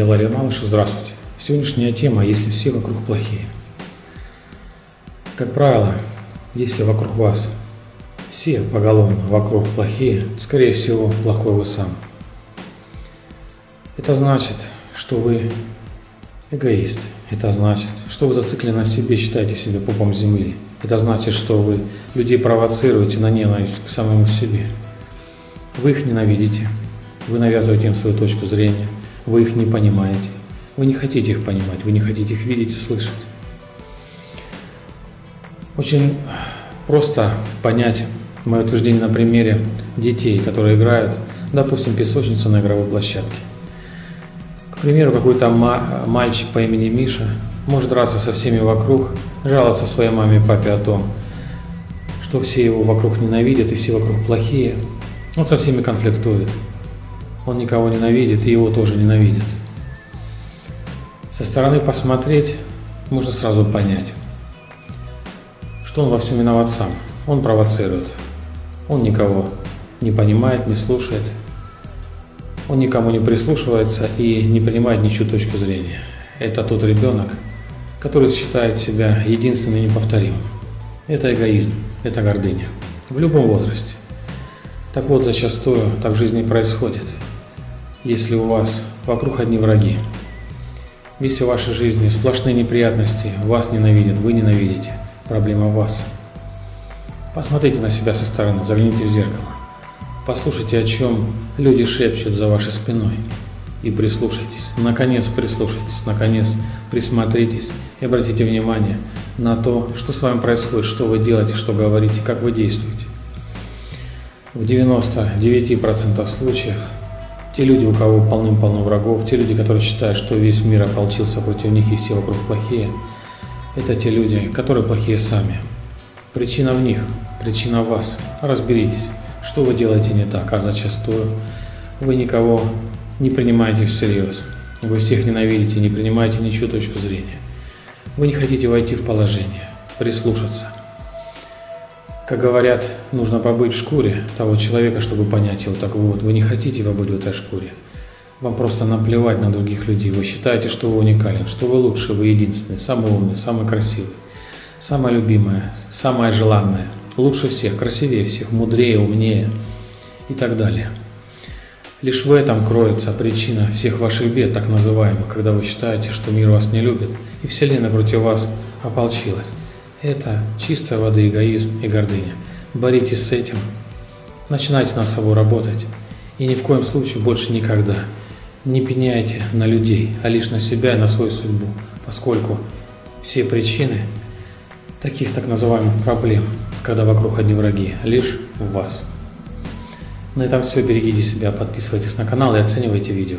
Я Лария Малыш, здравствуйте. Сегодняшняя тема «Если все вокруг плохие». Как правило, если вокруг вас все поголовно вокруг плохие, скорее всего, плохой вы сам. Это значит, что вы эгоист. Это значит, что вы зациклены на себе, считаете себя пупом земли. Это значит, что вы людей провоцируете на ненависть к самому себе. Вы их ненавидите, вы навязываете им свою точку зрения, вы их не понимаете, вы не хотите их понимать, вы не хотите их видеть и слышать. Очень просто понять мое утверждение на примере детей, которые играют, допустим, песочницу на игровой площадке. К примеру, какой-то мальчик по имени Миша может драться со всеми вокруг, жаловаться своей маме и папе о том, что все его вокруг ненавидят и все вокруг плохие. Он со всеми конфликтует. Он никого ненавидит и его тоже ненавидят. Со стороны посмотреть можно сразу понять, что он во всем виноват сам. Он провоцирует. Он никого не понимает, не слушает. Он никому не прислушивается и не принимает ничью точку зрения. Это тот ребенок, который считает себя единственным и неповторимым. Это эгоизм, это гордыня. В любом возрасте. Так вот, зачастую так в жизни происходит. Если у вас вокруг одни враги, весь в вашей жизни сплошные неприятности, вас ненавидят, вы ненавидите, проблема в вас – Посмотрите на себя со стороны, загляните в зеркало. Послушайте, о чем люди шепчут за вашей спиной. И прислушайтесь, наконец прислушайтесь, наконец присмотритесь и обратите внимание на то, что с вами происходит, что вы делаете, что говорите, как вы действуете. В 99% случаев те люди, у кого полным-полно врагов, те люди, которые считают, что весь мир ополчился против них и все вокруг плохие, это те люди, которые плохие сами. Причина в них, причина в вас. Разберитесь, что вы делаете не так, а зачастую вы никого не принимаете всерьез. Вы всех ненавидите, не принимаете ничью точку зрения. Вы не хотите войти в положение, прислушаться. Как говорят, нужно побыть в шкуре того человека, чтобы понять его. Так вот, вы не хотите побыть в этой шкуре. Вам просто наплевать на других людей. Вы считаете, что вы уникален, что вы лучший, вы единственный, самый умный, самый красивый самая любимая, самая желанная, лучше всех, красивее всех, мудрее, умнее и так далее. Лишь в этом кроется причина всех ваших бед, так называемых, когда вы считаете, что мир вас не любит и Вселенная против вас ополчилась. Это чистая воды эгоизм и гордыня. Боритесь с этим, начинайте над собой работать и ни в коем случае больше никогда не пеняйте на людей, а лишь на себя и на свою судьбу, поскольку все причины таких так называемых проблем, когда вокруг одни враги, лишь в вас. На этом все. Берегите себя, подписывайтесь на канал и оценивайте видео.